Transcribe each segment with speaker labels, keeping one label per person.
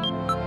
Speaker 1: Música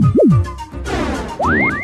Speaker 2: Thank you.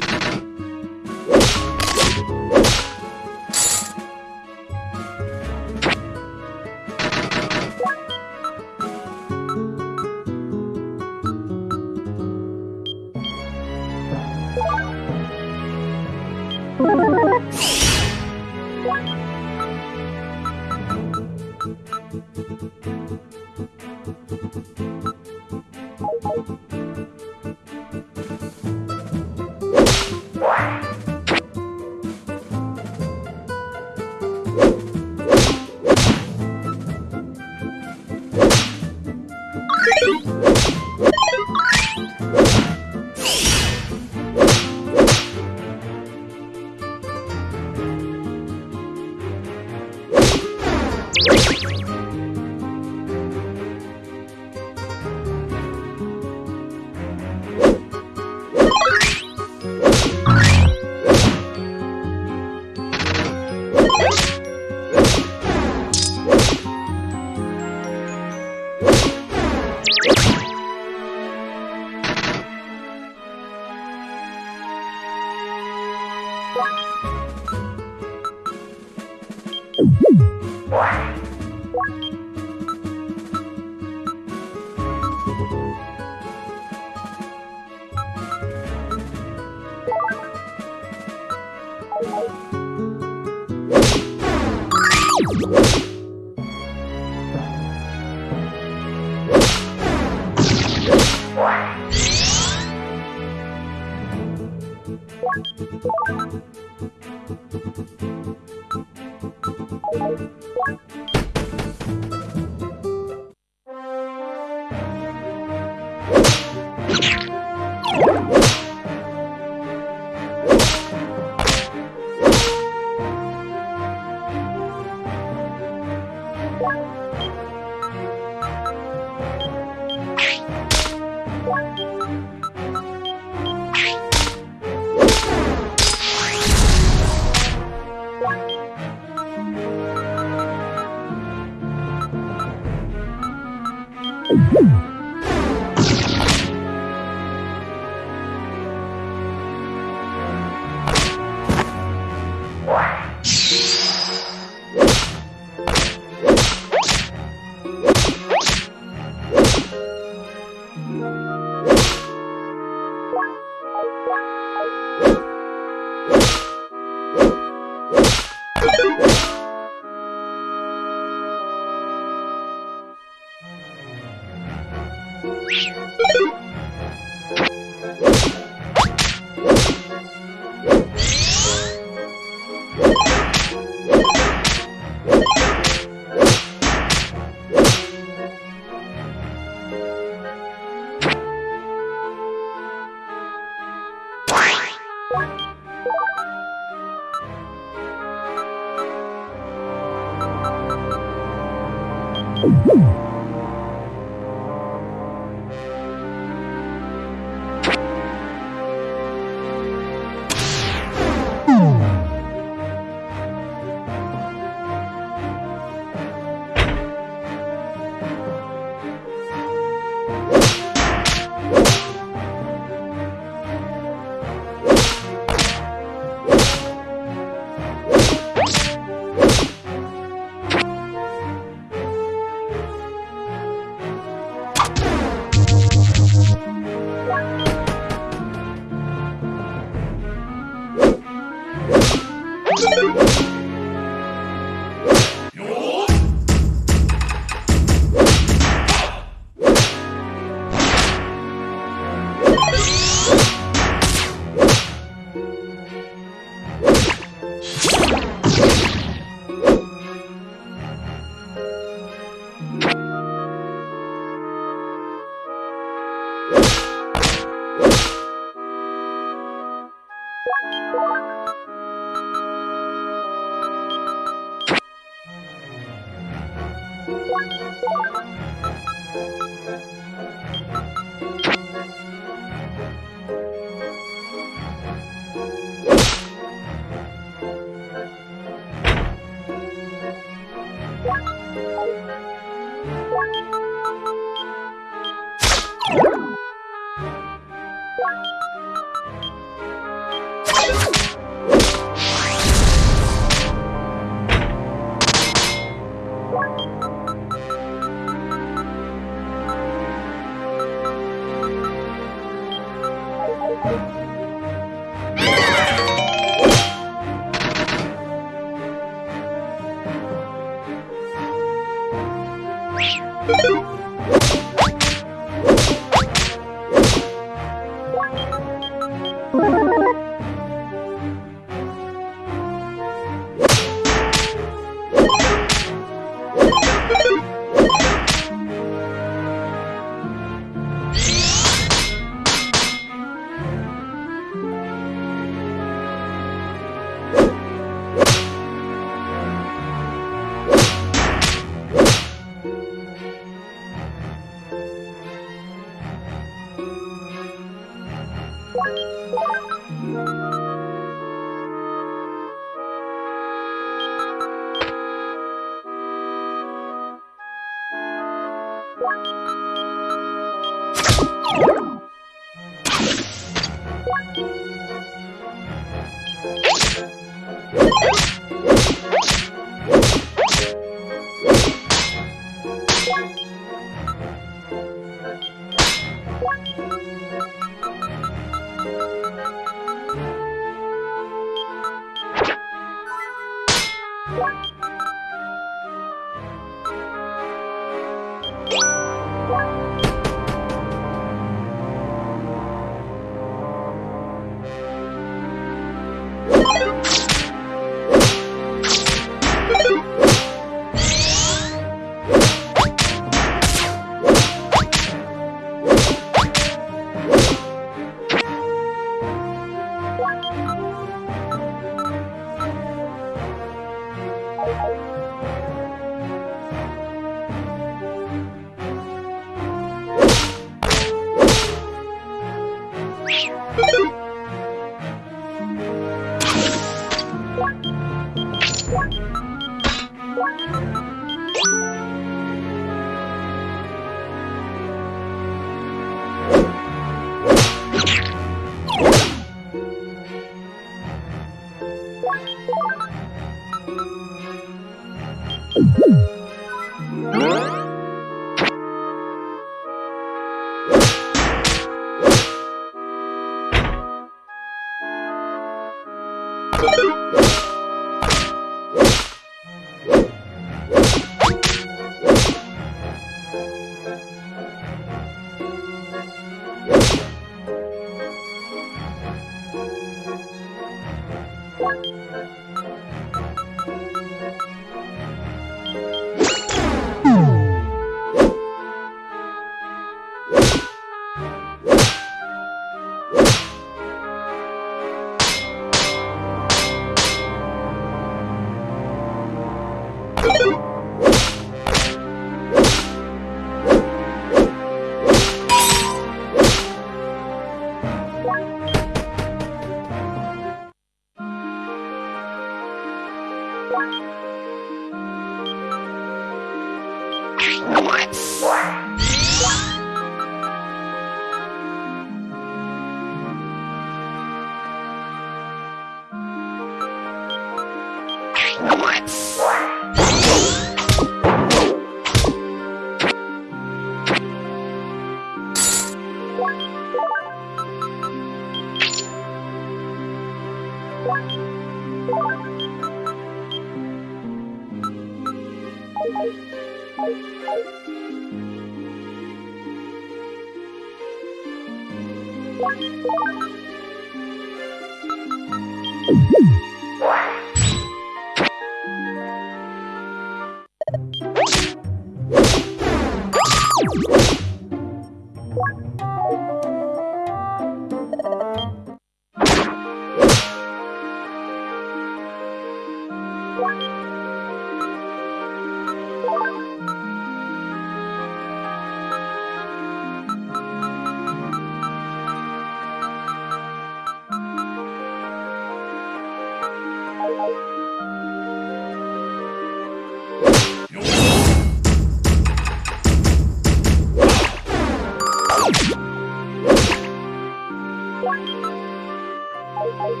Speaker 1: Thank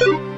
Speaker 1: you.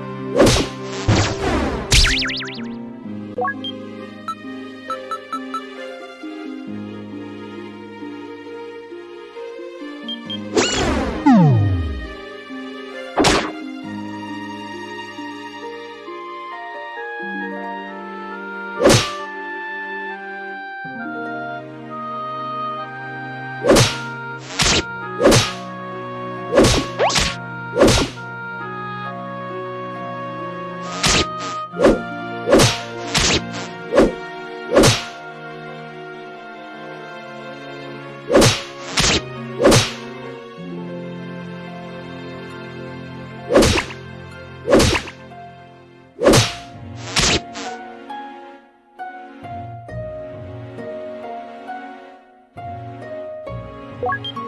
Speaker 1: Bye.